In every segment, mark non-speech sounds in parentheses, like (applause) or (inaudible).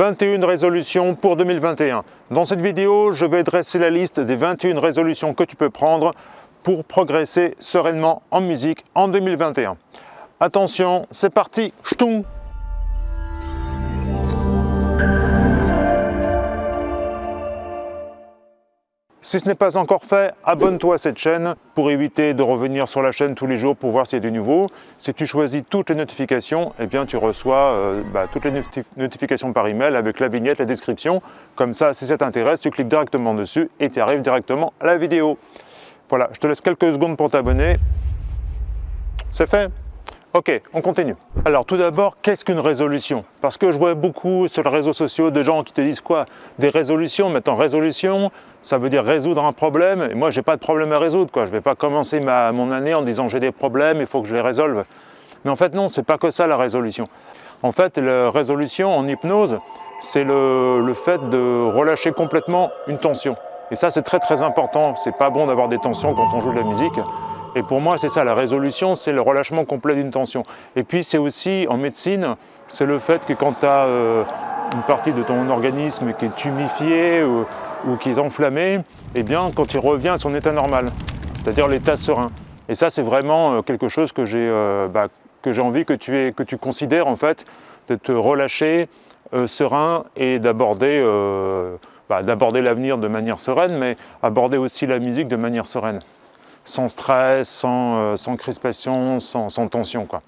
21 résolutions pour 2021. Dans cette vidéo, je vais dresser la liste des 21 résolutions que tu peux prendre pour progresser sereinement en musique en 2021. Attention, c'est parti Si ce n'est pas encore fait, abonne-toi à cette chaîne pour éviter de revenir sur la chaîne tous les jours pour voir s'il y a du nouveau. Si tu choisis toutes les notifications, eh bien tu reçois euh, bah, toutes les notifications par email avec la vignette, la description. Comme ça, si ça t'intéresse, tu cliques directement dessus et tu arrives directement à la vidéo. Voilà, je te laisse quelques secondes pour t'abonner. C'est fait Ok, on continue. Alors tout d'abord, qu'est-ce qu'une résolution? Parce que je vois beaucoup sur les réseaux sociaux de gens qui te disent quoi? Des résolutions, maintenant résolution, ça veut dire résoudre un problème. Et moi, j'ai pas de problème à résoudre. Quoi. Je vais pas commencer ma, mon année en disant j'ai des problèmes, il faut que je les résolve. Mais en fait non, c'est pas que ça la résolution. En fait, la résolution en hypnose, c'est le, le fait de relâcher complètement une tension. Et ça, c'est très très important. C'est pas bon d'avoir des tensions quand on joue de la musique. Et pour moi, c'est ça, la résolution, c'est le relâchement complet d'une tension. Et puis, c'est aussi, en médecine, c'est le fait que quand tu as euh, une partie de ton organisme qui est humifiée ou, qui est enflammée, eh bien, quand il revient à son état normal, c'est-à-dire l'état serein. Et ça, c'est vraiment euh, quelque chose que j'ai euh, bah, envie que tu, aies, que tu considères, en fait, de te relâcher serein et d'aborder bah, l'avenir de manière sereine, mais aborder aussi la musique de manière sereine sans stress, sans, euh, sans crispation, sans, tension. Quoi.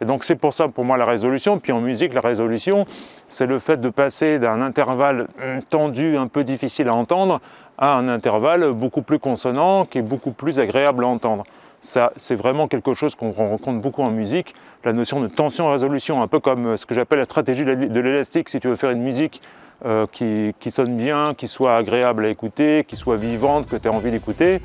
Et donc c'est pour ça pour moi la résolution. Puis en musique, la résolution, c'est le fait de passer d'un intervalle tendu, un peu difficile à entendre, à un intervalle beaucoup plus consonant, qui est beaucoup plus agréable à entendre. Ça, c'est vraiment quelque chose qu'on rencontre beaucoup en musique, la notion de tension-résolution, un peu comme ce que j'appelle la stratégie de l'élastique, si tu veux faire une musique euh, qui, qui, sonne bien, qui soit agréable à écouter, qui soit vivante, que tu as envie d'écouter,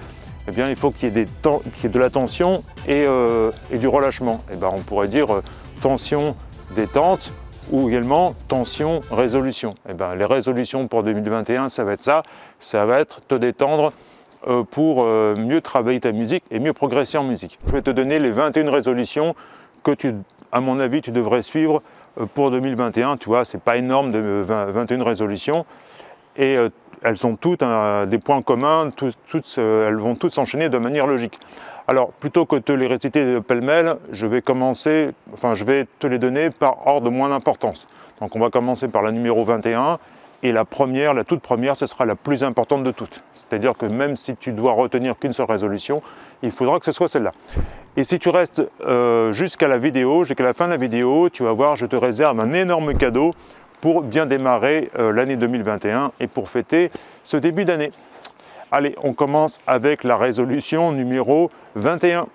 eh bien, il faut qu'il y, ait de la tension euh, et, du relâchement. Eh ben, on pourrait dire euh, tension détente ou également tension résolution. Eh ben, les résolutions pour 2021, ça va être ça, ça va être te détendre euh, pour mieux travailler ta musique et mieux progresser en musique. Je vais te donner les 21 résolutions que tu, à mon avis, tu devrais suivre pour 2021. Tu vois, c'est pas énorme de 21 résolutions. Et elles ont toutes des points communs, elles vont toutes s'enchaîner de manière logique. Alors, plutôt que de les réciter pêle-mêle, je vais commencer, enfin, je vais te les donner par ordre de moins d'importance. Donc, on va commencer par la numéro 21, et la première, la toute première, ce sera la plus importante de toutes. C'est-à-dire que même si tu dois retenir qu'une seule résolution, il faudra que ce soit celle-là. Et si tu restes euh, jusqu'à la vidéo, jusqu'à la fin de la vidéo, tu vas voir, je te réserve un énorme cadeau pour bien démarrer euh, l'année 2021 et pour fêter ce début d'année. Allez, on commence avec la résolution numéro 21.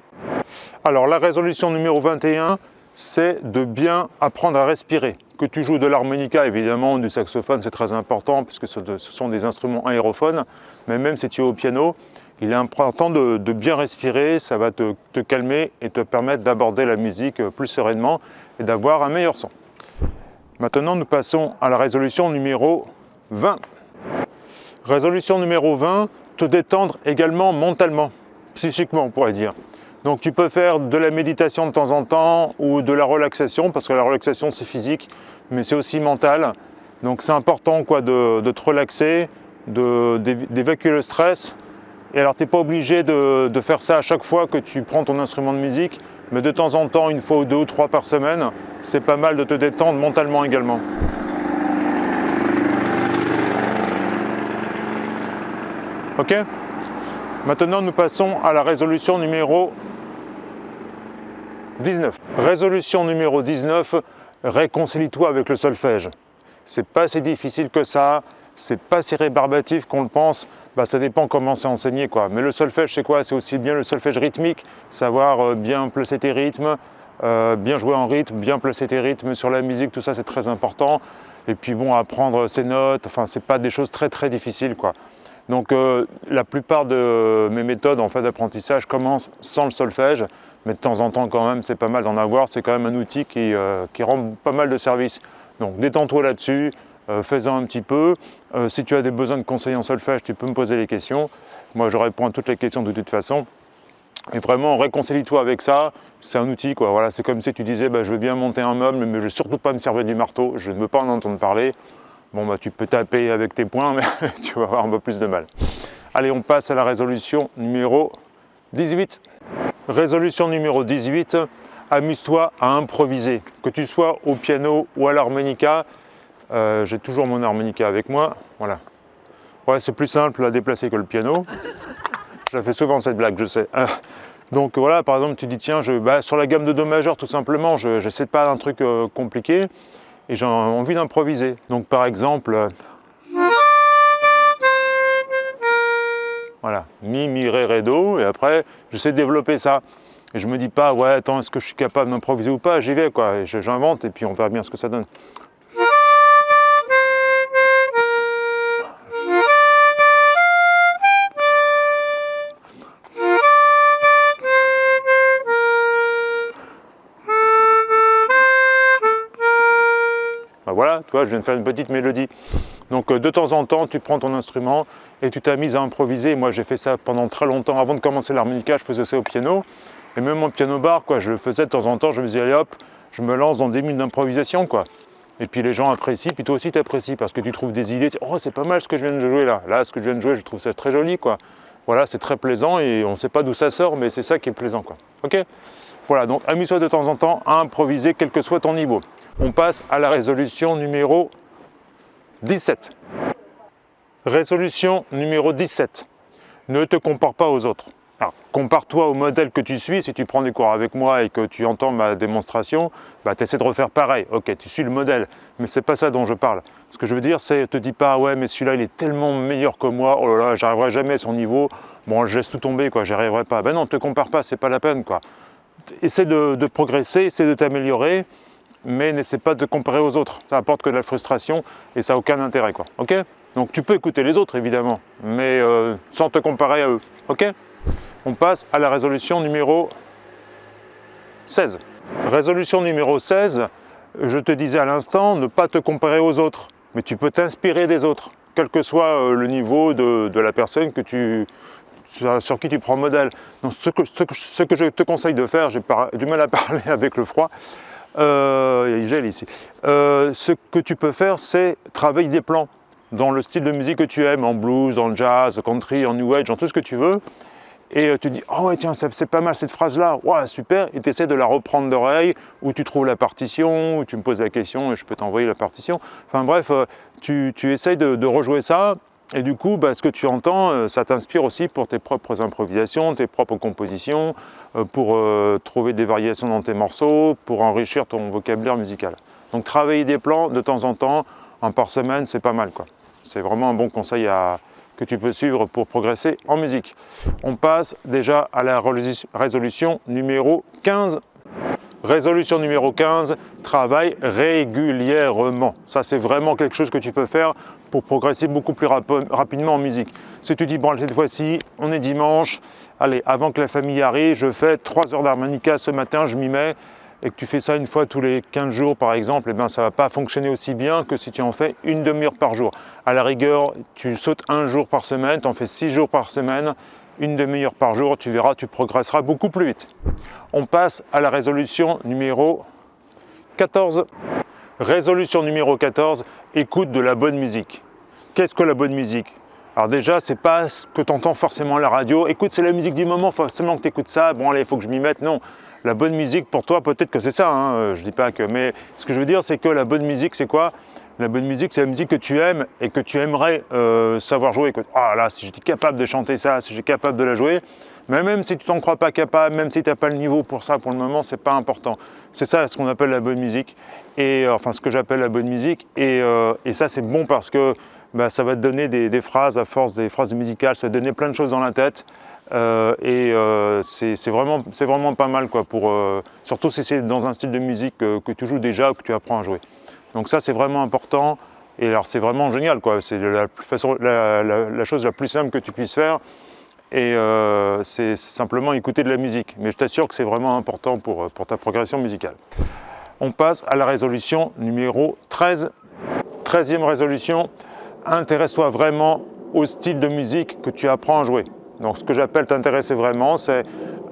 Alors la résolution numéro 21, c'est de bien apprendre à respirer. Que tu joues de l'harmonica, évidemment, du saxophone, c'est très important puisque ce sont des instruments aérophones, mais même si tu es au piano, il est important de, bien respirer, ça va te calmer et te permettre d'aborder la musique plus sereinement et d'avoir un meilleur son. Maintenant, nous passons à la résolution numéro 20. Résolution numéro 20, te détendre également mentalement, psychiquement on pourrait dire. Donc tu peux faire de la méditation de temps en temps ou de la relaxation, parce que la relaxation c'est physique, mais c'est aussi mental. Donc c'est important quoi, de, te relaxer, d'évacuer le stress. Et alors tu n'es pas obligé de, de faire ça à chaque fois que tu prends ton instrument de musique, mais de temps en temps, une fois ou deux ou trois par semaine, c'est pas mal de te détendre mentalement également. Ok? Maintenant, nous passons à la résolution numéro 19. Résolution numéro 19, réconcilie-toi avec le solfège. C'est pas si difficile que ça, c'est pas si rébarbatif qu'on le pense, bah, ça dépend comment c'est enseigné. Quoi. Mais le solfège, c'est quoi? C'est aussi bien le solfège rythmique, savoir euh, bien placer tes rythmes, euh, bien jouer en rythme, bien placer tes rythmes sur la musique, tout ça c'est très important. Et puis bon, apprendre ses notes, enfin c'est pas des choses très très difficiles quoi. Donc euh, la plupart de mes méthodes en fait d'apprentissage commencent sans le solfège, mais de temps en temps quand même c'est pas mal d'en avoir, c'est quand même un outil qui, qui rend pas mal de services. Donc détends-toi là-dessus, euh, fais-en un petit peu. Euh, si tu as des besoins de conseils en solfège, tu peux me poser les questions. Moi, je réponds à toutes les questions de toute façon. Et vraiment, réconcilie-toi avec ça. C'est un outil, quoi. Voilà, c'est comme si tu disais, bah, je veux bien monter un meuble, mais je ne veux surtout pas me servir du marteau. Je ne veux pas en entendre parler. Bon, bah, tu peux taper avec tes poings, mais (laughs) tu vas avoir un peu plus de mal. Allez, on passe à la résolution numéro 18. Résolution numéro 18, amuse-toi à improviser. Que tu sois au piano ou à l'harmonica, euh, j'ai toujours mon harmonica avec moi, voilà. Ouais, c'est plus simple à déplacer que le piano. Je fais souvent cette blague, je sais. Euh, donc voilà, par exemple, tu dis, tiens, je, bah, sur la gamme de Do majeur, tout simplement, je n'essaie pas d'un truc euh, compliqué et j'ai envie d'improviser. Donc par exemple, voilà, mi, mi, ré, ré, do, et après, j'essaie de développer ça. Et je me dis pas, ouais, attends, est-ce que je suis capable d'improviser ou pas? J'y vais, quoi, j'invente, et puis on verra bien ce que ça donne. Je viens de faire une petite mélodie. Donc euh, de temps en temps, tu prends ton instrument et tu t'amuses à improviser. Moi, j'ai fait ça pendant très longtemps. Avant de commencer l'harmonica, je faisais ça au piano. Et même mon piano bar, quoi, je le faisais de temps en temps. Je me disais, allez hop, je me lance dans des minutes d'improvisation, quoi. Et puis les gens apprécient, puis toi aussi tu apprécies parce que tu trouves des idées. Oh, c'est pas mal ce que je viens de jouer là. Là, ce que je viens de jouer, je trouve ça très joli, quoi. Voilà, c'est très plaisant et on ne sait pas d'où ça sort, mais c'est ça qui est plaisant, quoi. Ok? Voilà, donc amuse-toi de temps en temps à improviser, quel que soit ton niveau on passe à la résolution numéro 17. Résolution numéro 17. Ne te compare pas aux autres. compare-toi au modèle que tu suis. Si tu prends des cours avec moi et que tu entends ma démonstration, bah, tu essaies de refaire pareil. Ok, tu suis le modèle, mais c'est pas ça dont je parle. Ce que je veux dire, c'est te dis pas, ouais, mais celui-là, il est tellement meilleur que moi, oh là là, j'arriverai jamais à son niveau, bon, je laisse tout tomber, quoi, j'y arriverai pas. Ben non, ne te compare pas, c'est pas la peine, quoi. Essaie de, de progresser, essaie de t'améliorer, mais n'essaie pas de comparer aux autres. Ça apporte que de la frustration et ça n'a aucun intérêt. Donc tu peux écouter les autres évidemment, mais euh, sans te comparer à eux. On passe à la résolution numéro 16. Résolution numéro 16, je te disais à l'instant, ne pas te comparer aux autres, mais tu peux t'inspirer des autres, quel que soit euh, le niveau de, la personne sur, qui tu prends modèle. Ce, que, je te conseille de faire, j'ai du mal à (laughs) parler avec le froid, euh, il gèle ici. Euh, ce que tu peux faire, c'est travailler des plans dans le style de musique que tu aimes, en blues, en jazz, country, en new age, en tout ce que tu veux. Et euh, tu dis, oh ouais, tiens, c'est pas mal cette phrase-là, ouais, super, et tu essaies de la reprendre d'oreille, où tu trouves la partition, où tu me poses la question et je peux t'envoyer la partition. Enfin bref, tu, tu essayes de rejouer ça, et du coup, bah, ce que tu entends, euh, ça t'inspire aussi pour tes propres improvisations, tes propres compositions, euh, pour euh, trouver des variations dans tes morceaux, pour enrichir ton vocabulaire musical. Donc travailler des plans de temps en temps, un par semaine, c'est pas mal. C'est vraiment un bon conseil que tu peux suivre pour progresser en musique. On passe déjà à la résolution numéro 15 Résolution numéro 15, travaille régulièrement. Ça, c'est vraiment quelque chose que tu peux faire pour progresser beaucoup plus rapidement en musique. Si tu dis, bon, cette fois-ci, on est dimanche, allez, avant que la famille arrive, je fais 3 heures d'harmonica ce matin, je m'y mets, et que tu fais ça une fois tous les 15 jours par exemple, eh bien, ça ne va pas fonctionner aussi bien que si tu en fais une demi-heure par jour. À la rigueur, tu sautes un jour par semaine, tu en fais 6 jours par semaine, une demi-heure par jour, tu verras, tu progresseras beaucoup plus vite. On passe à la résolution numéro 14. Résolution numéro 14, écoute de la bonne musique. Qu'est-ce que la bonne musique? Alors déjà, c'est pas ce que tu entends forcément à la radio. Écoute, c'est la musique du moment, forcément que tu écoutes ça. Bon, allez, il faut que je m'y mette. Non, la bonne musique, pour toi, peut-être que c'est ça. Hein. Je dis pas que... Mais ce que je veux dire, c'est que la bonne musique, c'est quoi? La bonne musique, c'est la musique que tu aimes et que tu aimerais euh, savoir jouer. Ah là, si j'étais capable de chanter ça, si j'étais capable de la jouer, mais même si tu t'en crois pas capable, même si tu n'as pas le niveau pour ça pour le moment, c'est pas important. C'est ça ce qu'on appelle la bonne musique, et euh, enfin ce que j'appelle la bonne musique, et, euh, et ça c'est bon parce que bah, ça va te donner des, phrases à force des phrases musicales, ça va te donner plein de choses dans la tête, euh, et c'est vraiment, vraiment pas mal, quoi, pour, surtout si c'est dans un style de musique que tu joues déjà ou que tu apprends à jouer. Donc ça c'est vraiment important, et alors c'est vraiment génial, c'est la, la, la chose la plus simple que tu puisses faire, et euh, c'est simplement écouter de la musique. Mais je t'assure que c'est vraiment important pour, pour ta progression musicale. On passe à la résolution numéro 13. 13e résolution, intéresse-toi vraiment au style de musique que tu apprends à jouer. Donc ce que j'appelle t'intéresser vraiment, c'est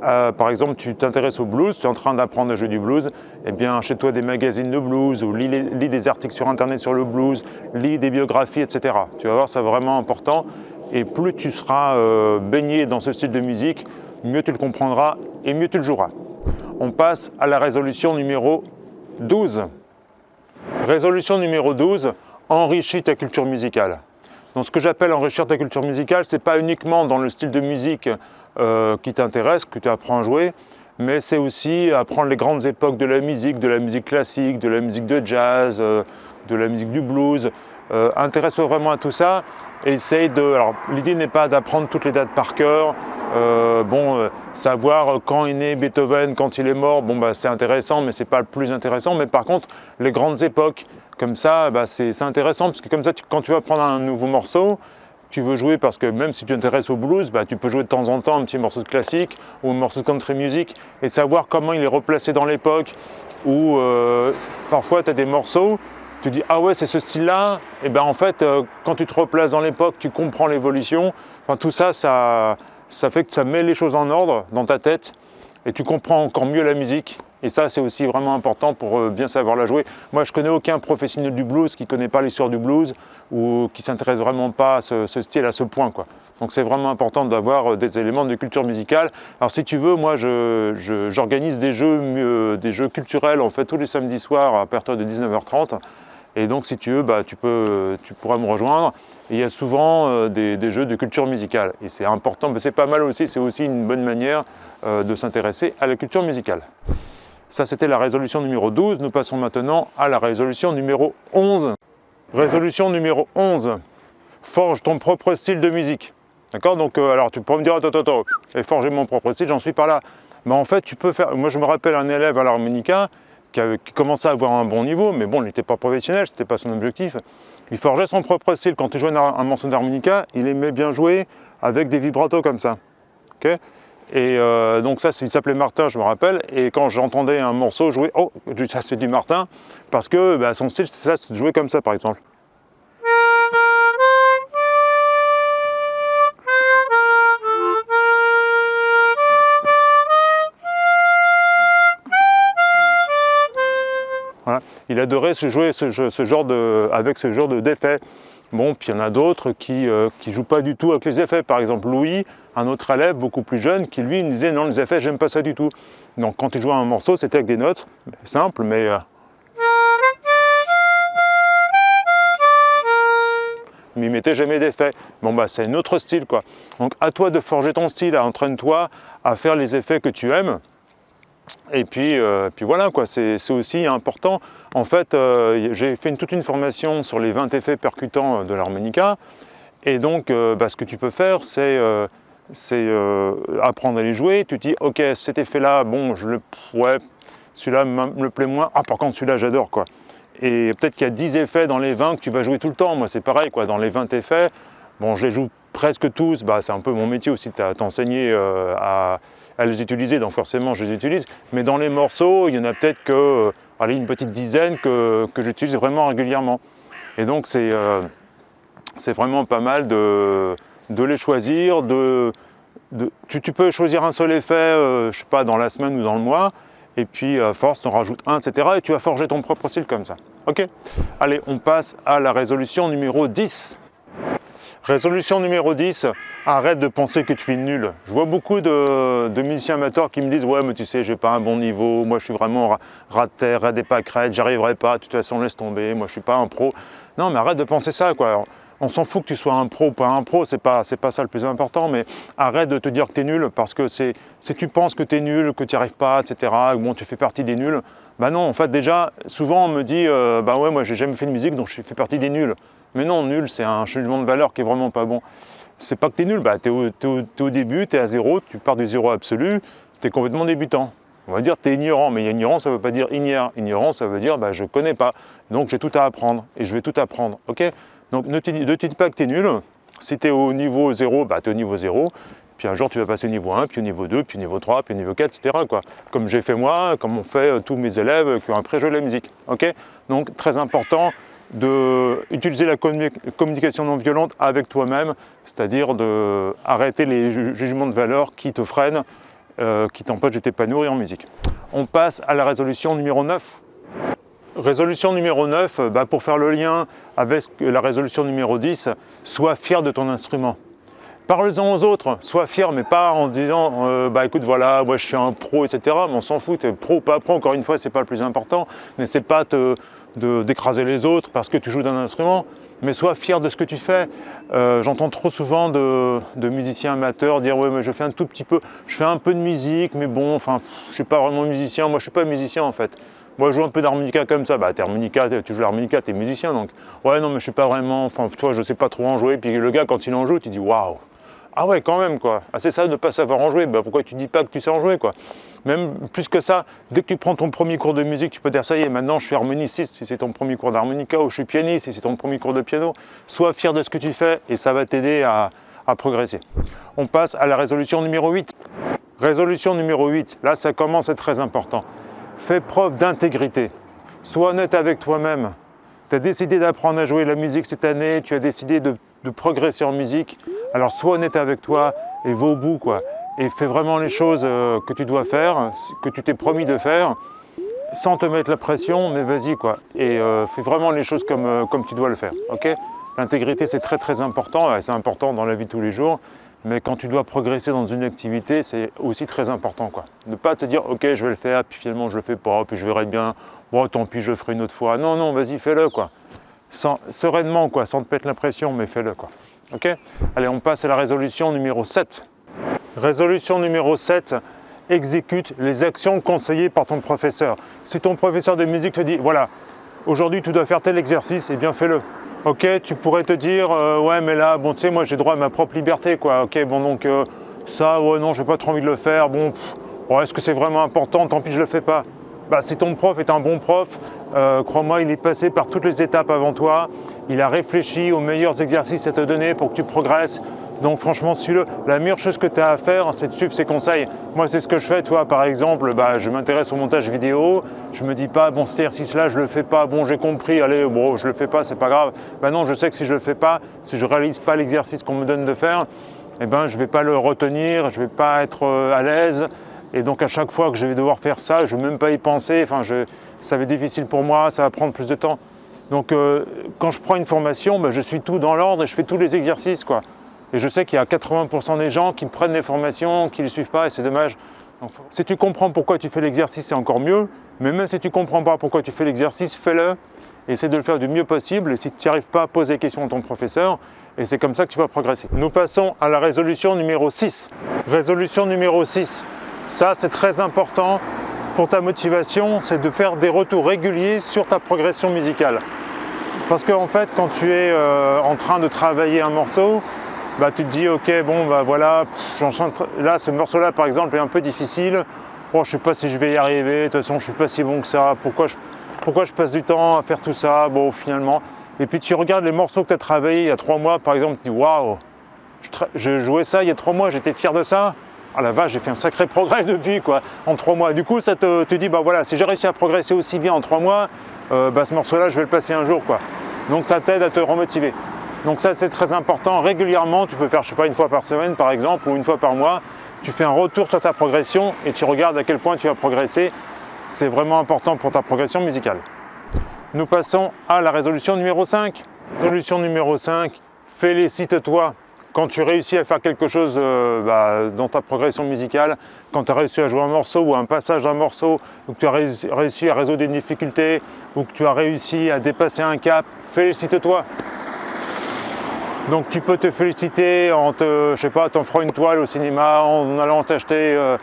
euh, par exemple, tu t'intéresses au blues, tu es en train d'apprendre à jouer du blues, eh bien, achète-toi des magazines de blues ou lis, des articles sur Internet sur le blues, lis des biographies, etc. Tu vas voir, c'est vraiment important. Et plus tu seras euh, baigné dans ce style de musique, mieux tu le comprendras et mieux tu le joueras. On passe à la résolution numéro 12. Résolution numéro 12, enrichis ta culture musicale. Donc ce que j'appelle enrichir ta culture musicale, ce n'est pas uniquement dans le style de musique euh, qui t'intéresse, que tu apprends à jouer, mais c'est aussi apprendre les grandes époques de la musique, de la musique classique, de la musique de jazz, euh, de la musique du blues. Euh, intéresse-toi vraiment à tout ça. Essaye de. Alors, l'idée n'est pas d'apprendre toutes les dates par cœur. bon, savoir quand est né Beethoven, quand il est mort, bon, bah, c'est intéressant, mais c'est pas le plus intéressant. Mais par contre, les grandes époques, comme ça, bah, c'est intéressant, parce que comme ça, quand tu vas prendre un nouveau morceau, tu veux jouer parce que même si tu t'intéresses au blues, bah, tu peux jouer de temps en temps un petit morceau de classique ou un morceau de country music et savoir comment il est replacé dans l'époque ou euh, parfois tu as des morceaux, tu dis ah ouais c'est ce style-là, et ben en fait euh, quand tu te replaces dans l'époque, tu comprends l'évolution, enfin tout ça, ça, ça fait que ça met les choses en ordre dans ta tête et tu comprends encore mieux la musique et ça, c'est aussi vraiment important pour euh, bien savoir la jouer. Moi, je connais aucun professionnel du blues qui ne connaît pas l'histoire du blues ou qui s'intéresse vraiment pas à ce, style à ce point. Quoi. Donc c'est vraiment important d'avoir euh, des éléments de culture musicale. Alors si tu veux, moi, j'organise des, jeux, euh, des jeux culturels en fait tous les samedis soirs à partir de 19h30. Et donc, si tu veux, bah, tu, peux, tu pourras me rejoindre. il y a souvent des, des, jeux de culture musicale. Et c'est important, mais c'est pas mal aussi, c'est aussi une bonne manière de s'intéresser à la culture musicale. Ça, c'était la résolution numéro 12. Nous passons maintenant à la résolution numéro 11. Résolution numéro 11. Forge ton propre style de musique. D'accord? Donc, euh, alors tu peux me dire, attends, attends, et forger mon propre style, j'en suis pas là. Mais en fait, tu peux faire. Moi, je me rappelle un élève à l'harmonica qui, commençait à avoir un bon niveau, mais bon, il n'était pas professionnel, ce n'était pas son objectif. Il forgeait son propre style. Quand il jouait un, un morceau d'harmonica, il aimait bien jouer avec des vibratos comme ça. ok? Et euh, donc ça, il s'appelait Martin, je me rappelle. Et quand j'entendais un morceau jouer, oh, ça c'est du Martin, parce que bah, son style, c'est ça, de jouer comme ça, par exemple. Voilà. Il adorait se jouer ce, genre de, avec ce genre d'effet. Bon, puis il y en a d'autres qui ne euh, jouent pas du tout avec les effets. Par exemple, Louis, un autre élève beaucoup plus jeune, qui lui disait non, les effets, j'aime pas ça du tout. Donc quand il jouait un morceau, c'était avec des notes, simples, mais... Euh, mais il mettait jamais d'effets. Bon bah c'est un autre style quoi. Donc à toi de forger ton style, entraîne-toi à faire les effets que tu aimes. Et puis, euh, puis voilà, quoi, c'est aussi important. En fait, euh, j'ai fait toute une formation sur les 20 effets percutants de l'harmonica. Et donc, euh, bah, ce que tu peux faire, c'est apprendre à les jouer. Tu te dis, ok, cet effet-là, bon, je le, ouais, celui-là me plaît moins. Ah, par contre, celui-là, j'adore, quoi. Et peut-être qu'il y a 10 effets dans les 20 que tu vas jouer tout le temps. Moi, c'est pareil, quoi. Dans les 20 effets, bon, je les joue presque tous. Bah, c'est un peu mon métier aussi, t'enseigner à à les utiliser, donc forcément je les utilise. Mais dans les morceaux, il y en a peut-être que, euh, allez, une petite dizaine que, que j'utilise vraiment régulièrement. Et donc c'est euh, vraiment pas mal de, de les choisir. De, tu, peux choisir un seul effet, euh, je sais pas, dans la semaine ou dans le mois, et puis à force, tu en rajoutes un, etc. Et tu vas forger ton propre style comme ça. Ok? Allez, on passe à la résolution numéro 10. Résolution numéro 10, arrête de penser que tu es nul. Je vois beaucoup de, musiciens amateurs qui me disent « Ouais, mais tu sais, j'ai pas un bon niveau, moi je suis vraiment rat de terre, rat des pâquerettes, j'arriverai pas, de toute façon laisse tomber, moi je suis pas un pro. » Non, mais arrête de penser ça, quoi. On s'en fout que tu sois un pro ou pas un pro, c'est pas, pas ça le plus important, mais arrête de te dire que tu es nul, parce que si tu penses que tu es nul, que tu n'y arrives pas, etc., bon, tu fais partie des nuls, bah non, en fait, déjà, souvent on me dit euh, Bah ouais, moi j'ai jamais fait de musique, donc je fais partie des nuls. Mais non, nul, c'est un jugement de valeur qui est vraiment pas bon. C'est pas que tu es nul, bah, tu es, au début, tu es à zéro, tu pars du zéro absolu, tu es complètement débutant. On va dire tu es ignorant, mais ignorant, ça ne veut pas dire ignore. Ignorant, ça veut dire bah, je ne connais pas, donc j'ai tout à apprendre, et je vais tout apprendre. ok? Donc ne te, dis pas que tu es nul. Si tu es au niveau 0, bah, tu es au niveau 0. Puis un jour, tu vas passer au niveau 1, puis au niveau 2, puis au niveau 3, puis au niveau 4, etc. Quoi. Comme j'ai fait moi, comme ont fait euh, tous mes élèves qui ont appris à jouer la musique. ok? Donc très important, d'utiliser la communication non violente avec toi-même, c'est-à-dire d'arrêter les jugements de valeur qui te freinent euh, qui t'empêchent de t'épanouir en musique. On passe à la résolution numéro 9. Résolution numéro 9, bah, pour faire le lien avec la résolution numéro 10, sois fier de ton instrument. Parle-en aux autres, sois fier, mais pas en disant euh, bah écoute voilà, moi je suis un pro, etc. Mais on s'en fout, es pro ou pas pro, encore une fois, c'est pas le plus important. N'essaie pas d'écraser les autres parce que tu joues d'un instrument, mais sois fier de ce que tu fais. Euh, j'entends trop souvent de, musiciens amateurs dire ouais mais je fais un tout petit peu, je fais un peu de musique, mais bon, enfin je suis pas vraiment musicien, moi je suis pas musicien en fait. Moi, je joue un peu d'harmonica comme ça. Bah, harmonica, tu joues l'harmonica, t'es musicien, donc. Ouais, non, mais je suis pas vraiment. Enfin, toi, je sais pas trop en jouer. Puis le gars, quand il en joue, tu dis waouh, ah ouais, quand même, quoi. Ah, c'est ça de ne pas savoir en jouer. Bah, pourquoi tu dis pas que tu sais en jouer, quoi Même plus que ça, dès que tu prends ton premier cours de musique, tu peux dire ça y est, maintenant je suis harmoniciste si c'est ton premier cours d'harmonica, ou je suis pianiste si c'est ton premier cours de piano. Sois fier de ce que tu fais et ça va t'aider à, progresser. On passe à la résolution numéro 8. Résolution numéro 8, là ça commence à être très important. Fais preuve d'intégrité. Sois honnête avec toi-même. Tu as décidé d'apprendre à jouer la musique cette année, tu as décidé de progresser en musique. Alors sois honnête avec toi et va au bout. Et fais vraiment les choses euh, que tu dois faire, que tu t'es promis de faire, sans te mettre la pression, mais vas-y quoi. Et euh, fais vraiment les choses comme, euh, comme tu dois le faire, ok? L'intégrité c'est très très important, c'est important dans la vie de tous les jours, mais quand tu dois progresser dans une activité, c'est aussi très important quoi. Ne pas te dire ok je vais le faire, puis finalement je le fais pas, puis je verrai bien, bon tant pis je le ferai une autre fois. Non, non, vas-y fais-le quoi sereinement, quoi, sans te péter l'impression, mais fais-le. Quoi. Ok? Allez, on passe à la résolution numéro 7. Résolution numéro 7, exécute les actions conseillées par ton professeur. Si ton professeur de musique te dit, voilà, aujourd'hui tu dois faire tel exercice, eh bien fais-le. Ok, tu pourrais te dire, euh, ouais mais là, bon tu sais, moi j'ai droit à ma propre liberté, quoi. Ok, bon donc euh, ça, ouais non, j'ai pas trop envie de le faire, bon, est-ce que c'est vraiment important, tant pis je le fais pas. Bah, si ton prof est un bon prof, euh, crois-moi, il est passé par toutes les étapes avant toi. Il a réfléchi aux meilleurs exercices à te donner pour que tu progresses. Donc franchement, suis-le. La meilleure chose que tu as à faire, c'est de suivre ses conseils. Moi, c'est ce que je fais. Toi, par exemple, bah, je m'intéresse au montage vidéo. Je me dis pas, bon, cet exercice-là, je le fais pas. Bon, j'ai compris. Allez, bon, je le fais pas, c'est pas grave. Ben non, je sais que si je le fais pas, si je réalise pas l'exercice qu'on me donne de faire, eh ben, je vais pas le retenir, je vais pas être euh, à l'aise. Et donc à chaque fois que je vais devoir faire ça, je ne vais même pas y penser, enfin, ça va être difficile pour moi, ça va prendre plus de temps. Donc euh, quand je prends une formation, ben, je suis tout dans l'ordre et je fais tous les exercices. Quoi. Et je sais qu'il y a 80% des gens qui prennent des formations, qui ne les suivent pas et c'est dommage. si tu comprends pourquoi tu fais l'exercice, c'est encore mieux. Mais même si tu ne comprends pas pourquoi tu fais l'exercice, fais-le. Essaie de le faire du mieux possible. Si tu n'y arrives pas, pose des questions à ton professeur. Et c'est comme ça que tu vas progresser. Nous passons à la résolution numéro 6. Résolution numéro 6. Ça, c'est très important pour ta motivation, c'est de faire des retours réguliers sur ta progression musicale. Parce qu'en fait, quand tu es euh, en train de travailler un morceau, bah, tu te dis, ok, bon, bah voilà, là, ce morceau-là, par exemple, est un peu difficile. Bon, je ne sais pas si je vais y arriver, de toute façon, je suis pas si bon que ça. Pourquoi je, pourquoi je passe du temps à faire tout ça? Bon, finalement. Et puis, tu regardes les morceaux que tu as travaillés il y a trois mois, par exemple, tu dis, waouh, je jouais ça il y a trois mois, j'étais fier de ça? Ah la vache, j'ai fait un sacré (laughs) progrès depuis, quoi, en trois mois. Du coup, ça te, te dit, bah voilà, si j'ai réussi à progresser aussi bien en trois mois, euh, bah, ce morceau-là, je vais le passer un jour, quoi. Donc ça t'aide à te remotiver. Donc ça, c'est très important. Régulièrement, tu peux faire, je sais pas, une fois par semaine, par exemple, ou une fois par mois, tu fais un retour sur ta progression et tu regardes à quel point tu as progressé. C'est vraiment important pour ta progression musicale. Nous passons à la résolution numéro 5. Résolution numéro 5, félicite-toi quand tu réussis à faire quelque chose euh, bah, dans ta progression musicale, quand tu as réussi à jouer un morceau ou un passage d'un morceau, ou que tu as réussi à résoudre une difficulté, ou que tu as réussi à dépasser un cap, félicite-toi. Donc tu peux te féliciter en te, je sais pas, t'offrant une toile au cinéma, en allant t'acheter euh,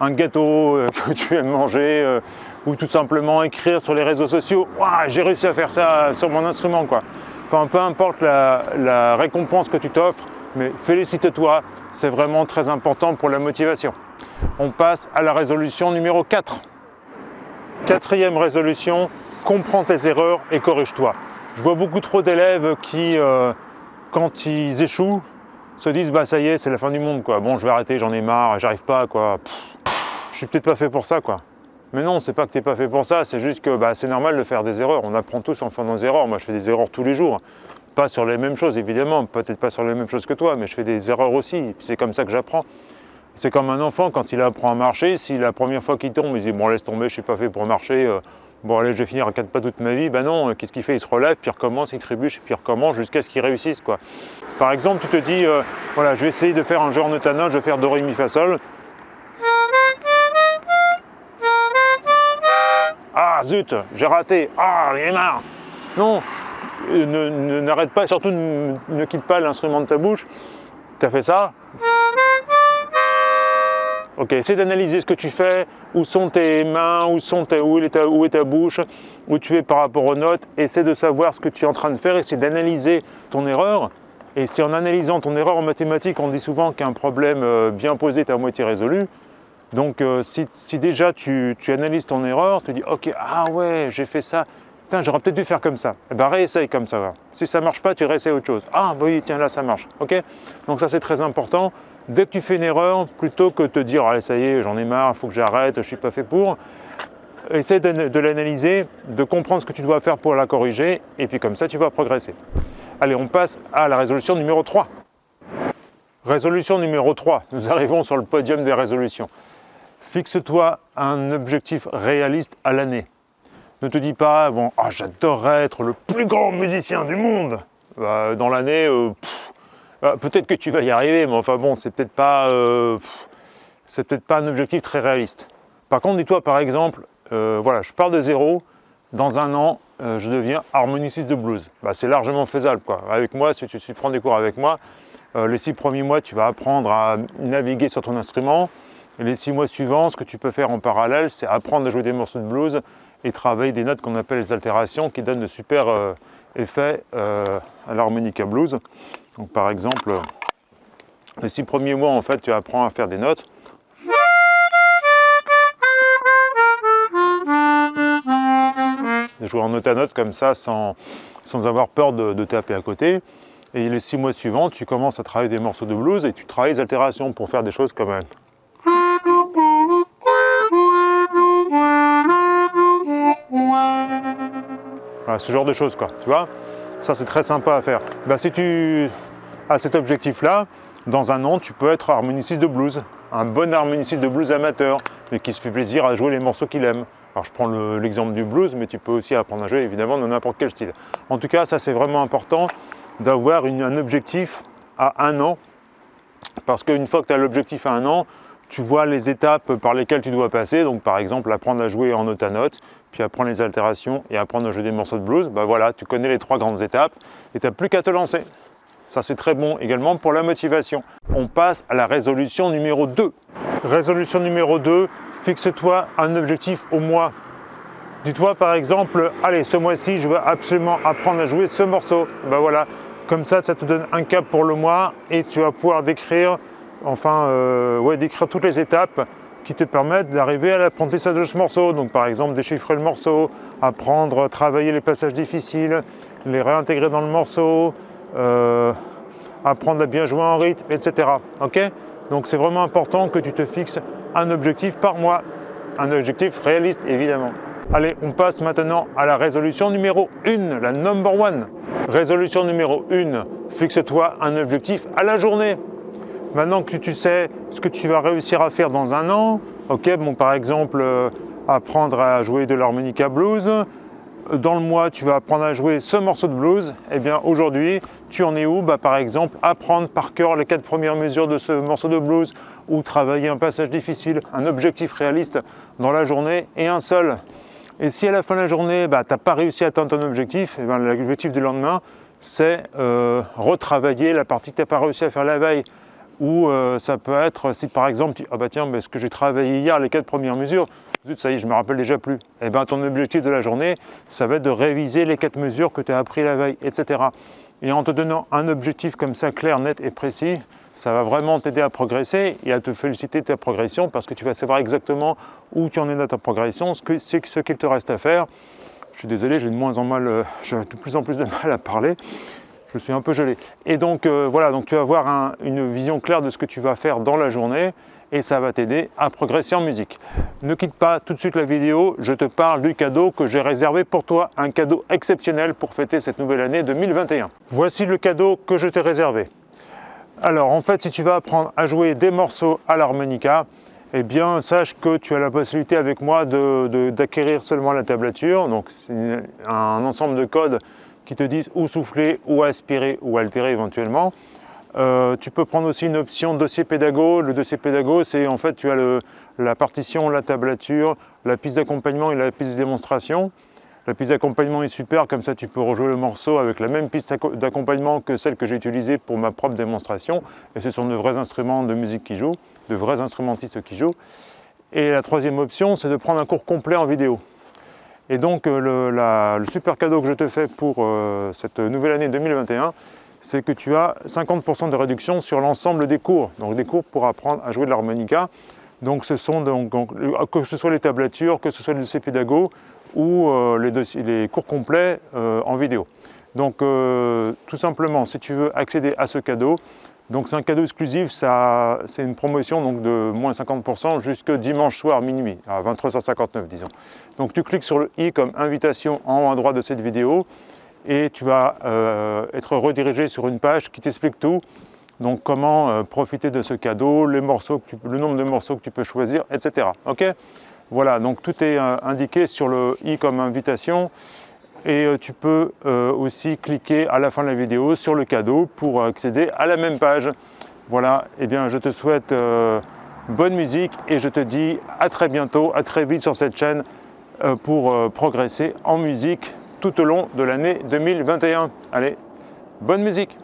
un gâteau euh, (laughs) que tu aimes manger, ou tout simplement écrire sur les réseaux sociaux « j'ai réussi à faire ça sur mon instrument ». quoi. Enfin, peu importe la récompense que tu t'offres, mais félicite-toi, c'est vraiment très important pour la motivation. On passe à la résolution numéro 4. Quatrième résolution, comprends tes erreurs et corrige-toi. Je vois beaucoup trop d'élèves qui, euh, quand ils échouent, se disent bah ça y est, c'est la fin du monde quoi. Bon, je vais arrêter, j'en ai marre, j'arrive pas quoi. je suis peut-être pas fait pour ça quoi. Mais non, c'est pas que tu n'es pas fait pour ça, c'est juste que bah, c'est normal de faire des erreurs. On apprend tous en faisant des erreurs. Moi, je fais des erreurs tous les jours. Pas sur les mêmes choses, évidemment, peut-être pas sur les mêmes choses que toi, mais je fais des erreurs aussi, c'est comme ça que j'apprends. C'est comme un enfant quand il apprend à marcher, si la première fois qu'il tombe, il dit bon laisse tomber, je suis pas fait pour marcher, euh, bon allez je vais finir à quatre pas toute ma vie, ben non, euh, qu'est-ce qu'il fait? Il se relève, puis il recommence, il trébuche, puis il recommence jusqu'à ce qu'il réussisse quoi. Par exemple, tu te dis, euh, voilà, je vais essayer de faire un jeu en note je vais faire do, ré, mi, fa, sol. Ah zut, j'ai raté, ah il est marre. Non, n'arrête pas, surtout ne quitte pas l'instrument de ta bouche. Tu as fait ça, Ok, essaie d'analyser ce que tu fais, où sont tes mains, où, sont où, est ta, où est ta bouche, où tu es par rapport aux notes. Essaie de savoir ce que tu es en train de faire, essaie d'analyser ton erreur. Et c'est en analysant ton erreur en mathématiques, on dit souvent qu'un problème euh, bien posé est à moitié résolu. Donc euh, si, déjà tu, analyses ton erreur, tu dis « Ok, ah ouais, j'ai fait ça, j'aurais peut-être dû faire comme ça. » Eh bien réessaye comme ça. Si ça ne marche pas, tu réessayes autre chose. « Ah bah oui, tiens là, ça marche. » Ok? Donc ça c'est très important dès que tu fais une erreur, plutôt que de te dire allez ça y est, j'en ai marre, il faut que j'arrête, je ne suis pas fait pour, essaie de, l'analyser, de comprendre ce que tu dois faire pour la corriger, et puis comme ça tu vas progresser. Allez, on passe à la résolution numéro 3. Résolution numéro 3, nous arrivons sur le podium des résolutions. Fixe-toi un objectif réaliste à l'année. Ne te dis pas, bon, ah, j'adorerais être le plus grand musicien du monde. Bah, dans l'année, euh, ah, peut-être que tu vas y arriver, mais enfin bon, c'est peut-être pas, euh, peut-être pas un objectif très réaliste. Par contre, dis-toi par exemple, euh, voilà, je pars de zéro, dans un an, euh, je deviens harmoniciste de blues. Bah, c'est largement faisable. Quoi. Avec moi, si tu, prends des cours avec moi, les six premiers mois, tu vas apprendre à naviguer sur ton instrument. Les six mois suivants, ce que tu peux faire en parallèle, c'est apprendre à jouer des morceaux de blues et travailler des notes qu'on appelle les altérations qui donnent de super effets à l'harmonica blues. Donc par exemple, les six premiers mois, en fait, tu apprends à faire des notes. Jouer en note à note comme ça, sans, sans avoir peur de, taper à côté. Et les six mois suivants, tu commences à travailler des morceaux de blues et tu travailles les altérations pour faire des choses comme Voilà, ce genre de choses, quoi, tu vois ça, c'est très sympa à faire. Ben, si tu as cet objectif-là, dans un an, tu peux être harmoniciste de blues. Un bon harmoniciste de blues amateur, mais qui se fait plaisir à jouer les morceaux qu'il aime. Alors je prends l'exemple du blues, mais tu peux aussi apprendre à jouer évidemment dans n'importe quel style. En tout cas, ça c'est vraiment important d'avoir un objectif à un an, parce qu'une fois que tu as l'objectif à un an, tu vois les étapes par lesquelles tu dois passer. Donc par exemple, apprendre à jouer en note à note, puis apprendre les altérations et apprendre à jouer des morceaux de blues, bah voilà, tu connais les trois grandes étapes et tu n'as plus qu'à te lancer. Ça c'est très bon également pour la motivation. On passe à la résolution numéro 2. Résolution numéro 2, fixe-toi un objectif au mois. Dis-toi par exemple, allez ce mois-ci je veux absolument apprendre à jouer ce morceau. Ben voilà, comme ça ça te donne un cap pour le mois et tu vas pouvoir décrire, enfin euh, décrire toutes les étapes qui te permettent d'arriver à l'apprentissage de ce morceau. Donc par exemple déchiffrer le morceau, apprendre, travailler les passages difficiles, les réintégrer dans le morceau, euh, apprendre à bien jouer en rythme, etc. Ok? Donc c'est vraiment important que tu te fixes un objectif par mois, un objectif réaliste évidemment. Allez, on passe maintenant à la résolution numéro 1, la number one. Résolution numéro 1, fixe-toi un objectif à la journée. Maintenant que tu sais ce que tu vas réussir à faire dans un an, ok, bon, par exemple, euh, apprendre à jouer de l'harmonica blues, dans le mois, tu vas apprendre à jouer ce morceau de blues, eh bien aujourd'hui, tu en es où? Bah, Par exemple, apprendre par cœur les quatre premières mesures de ce morceau de blues, ou travailler un passage difficile, un objectif réaliste dans la journée, et un seul. Et si à la fin de la journée, bah, tu n'as pas réussi à atteindre ton objectif, eh l'objectif du lendemain, c'est euh, retravailler la partie que tu n'as pas réussi à faire la veille. Ou euh, ça peut être si par exemple, ah bah tiens, mais ce que j'ai travaillé hier, les quatre premières mesures, ça y est, je me rappelle déjà plus. Eh bien ton objectif de la journée, ça va être de réviser les quatre mesures que tu as appris la veille, etc. Et en te donnant un objectif comme ça, clair, net et précis, ça va vraiment t'aider à progresser et à te féliciter de ta progression parce que tu vas savoir exactement où tu en es dans ta progression, ce qu'il te reste à faire. Je suis désolé, j'ai de moins en moins, j'ai de plus en plus de (laughs) mal à parler je suis un peu gelé. Et donc euh, voilà, donc tu vas avoir une vision claire de ce que tu vas faire dans la journée et ça va t'aider à progresser en musique. Ne quitte pas tout de suite la vidéo, je te parle du cadeau que j'ai réservé pour toi, un cadeau exceptionnel pour fêter cette nouvelle année 2021. Voici le cadeau que je t'ai réservé. Alors en fait, si tu vas apprendre à jouer des morceaux à l'harmonica, eh bien sache que tu as la possibilité avec moi d'acquérir seulement la tablature. Donc un ensemble de codes qui te disent où souffler, où aspirer, ou altérer éventuellement. Euh, tu peux prendre aussi une option dossier pédago. Le dossier pédago, c'est en fait tu as la partition, la tablature, la piste d'accompagnement et la piste de démonstration. La piste d'accompagnement est super, comme ça tu peux rejouer le morceau avec la même piste d'accompagnement que celle que j'ai utilisée pour ma propre démonstration. Et ce sont de vrais instruments de musique qui jouent, de vrais instrumentistes qui jouent. Et la troisième option, c'est de prendre un cours complet en vidéo. Et donc euh, le, super cadeau que je te fais pour euh, cette nouvelle année 2021, c'est que tu as 50% de réduction sur l'ensemble des cours. Donc des cours pour apprendre à jouer de l'harmonica. Donc ce sont donc, que ce soit les tablatures, que ce soit les dossiers pédago ou euh, les, cours complets en vidéo. Donc tout simplement, si tu veux accéder à ce cadeau, donc c'est un cadeau exclusif, c'est une promotion donc de moins 50% jusque dimanche soir minuit, à 23h59 disons. Donc tu cliques sur le i comme invitation en haut à droite de cette vidéo et tu vas euh, être redirigé sur une page qui t'explique tout. Donc comment euh, profiter de ce cadeau, le nombre de morceaux que tu peux choisir, etc. Ok? Voilà, donc tout est euh, indiqué sur le i comme invitation et tu peux aussi cliquer à la fin de la vidéo sur le cadeau pour accéder à la même page. Voilà, et eh bien je te souhaite bonne musique et je te dis à très bientôt, à très vite sur cette chaîne pour progresser en musique tout au long de l'année 2021. Allez, bonne musique